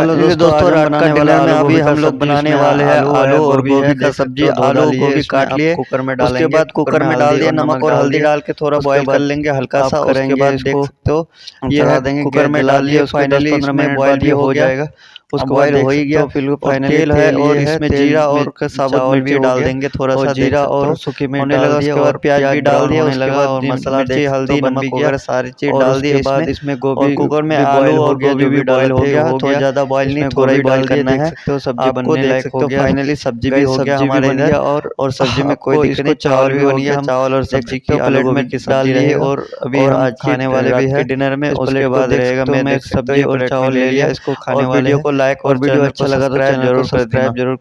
Hello दोस्तों आज हम बनाने वाले हैं अभी हम लोग बनाने वाले हैं आलू और गोभी का सब्ज़ी आलू और गोभी काट लिए कुकर में डालेंगे उसके बाद कुकर में डाल दिया नमक और हल्दी डाल के थोड़ा बॉईल कर लेंगे हल्का सा उसके बाद देख हो ये है देंगे कुकर में डाल दिए फाइनली इसमें बॉईल हो जाएगा उसको बॉईल हो ही गया फिर फाइनली तेल है और इसमें जीरा और साबुत मिर्ची डाल देंगे थोड़ा सा जीरा और सूखी मिर्च लगा उसके बाद प्याज भी डाल दिया उसके लगा और मसाला हल्दी नमक वगैरह सारी चीज़ डाल दी बाद इसमें गोभी कुकर में आलू और गोभी भी बॉईल हो गया थोड़ा ज़्यादा बॉईल नहीं थोड़ा ही बॉईल करना है। तो सब्ज़ी बनने लायक हो गया। फाइनली सब्ज़ी भी हो गया हमारे इधर और और सब्ज़ी में कोई दिक्कत नहीं चावल भी बन गया चावल और सब्ज़ी की प्लेट में किस डाल दिए और अभी आज खाने वाले भी है डिनर में उसके बाद रहेगा मैं सब्ज़ी और चावल ले लिया इसको खाने वाले को लाइक और वीडियो अच्छा लगा तो ज़रूर सब्सक्राइब ज़रूर